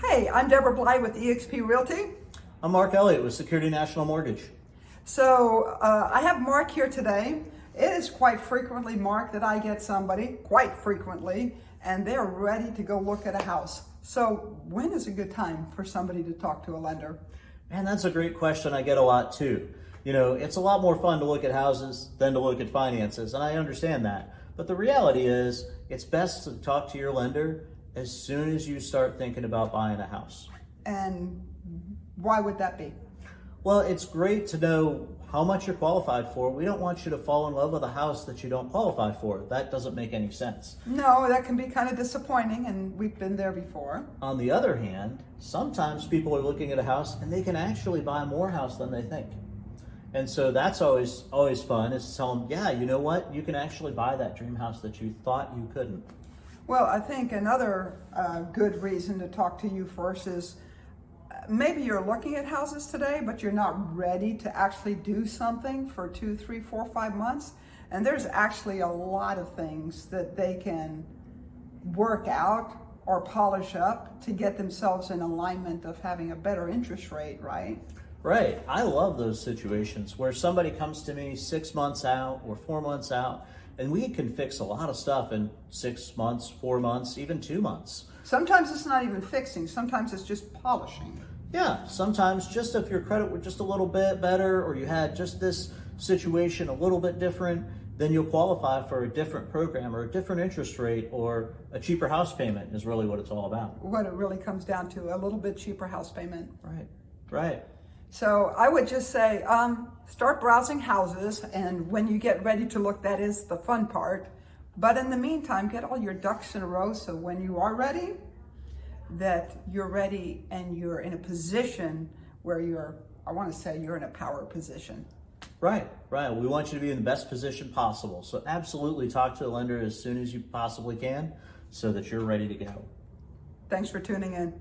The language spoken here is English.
Hey, I'm Deborah Bly with eXp Realty. I'm Mark Elliott with Security National Mortgage. So uh, I have Mark here today. It is quite frequently, Mark, that I get somebody, quite frequently, and they're ready to go look at a house. So when is a good time for somebody to talk to a lender? Man, that's a great question I get a lot too. You know, it's a lot more fun to look at houses than to look at finances, and I understand that. But the reality is, it's best to talk to your lender as soon as you start thinking about buying a house. And why would that be? Well, it's great to know how much you're qualified for. We don't want you to fall in love with a house that you don't qualify for. That doesn't make any sense. No, that can be kind of disappointing, and we've been there before. On the other hand, sometimes people are looking at a house and they can actually buy more house than they think. And so that's always always fun is to tell them, yeah, you know what? You can actually buy that dream house that you thought you couldn't. Well, I think another uh, good reason to talk to you first is maybe you're looking at houses today, but you're not ready to actually do something for two, three, four, five months. And there's actually a lot of things that they can work out or polish up to get themselves in alignment of having a better interest rate, right? Right. I love those situations where somebody comes to me six months out or four months out, and we can fix a lot of stuff in six months, four months, even two months. Sometimes it's not even fixing, sometimes it's just polishing. Yeah, sometimes just if your credit were just a little bit better or you had just this situation a little bit different, then you'll qualify for a different program or a different interest rate or a cheaper house payment is really what it's all about. What it really comes down to, a little bit cheaper house payment. Right, right. So I would just say, um, start browsing houses. And when you get ready to look, that is the fun part. But in the meantime, get all your ducks in a row. So when you are ready, that you're ready and you're in a position where you're, I want to say you're in a power position. Right, right. We want you to be in the best position possible. So absolutely talk to the lender as soon as you possibly can so that you're ready to go. Thanks for tuning in.